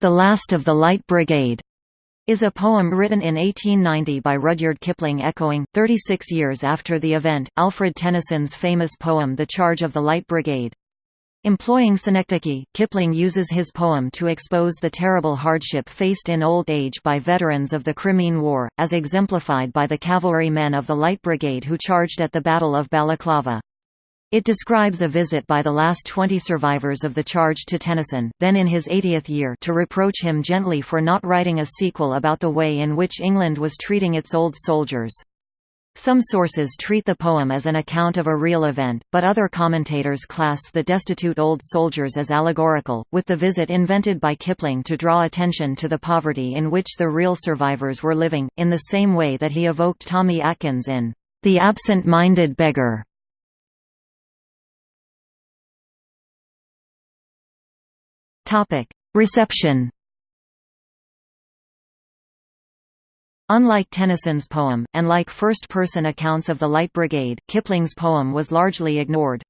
The Last of the Light Brigade is a poem written in 1890 by Rudyard Kipling echoing, 36 years after the event, Alfred Tennyson's famous poem The Charge of the Light Brigade. Employing synecdoche, Kipling uses his poem to expose the terrible hardship faced in old age by veterans of the Crimean War, as exemplified by the cavalry men of the Light Brigade who charged at the Battle of Balaclava. It describes a visit by the last 20 survivors of the charge to Tennyson then in his 80th year to reproach him gently for not writing a sequel about the way in which England was treating its old soldiers. Some sources treat the poem as an account of a real event, but other commentators class the destitute old soldiers as allegorical, with the visit invented by Kipling to draw attention to the poverty in which the real survivors were living, in the same way that he evoked Tommy Atkins in The Absent-Minded Beggar. Reception Unlike Tennyson's poem, and like first-person accounts of the Light Brigade, Kipling's poem was largely ignored.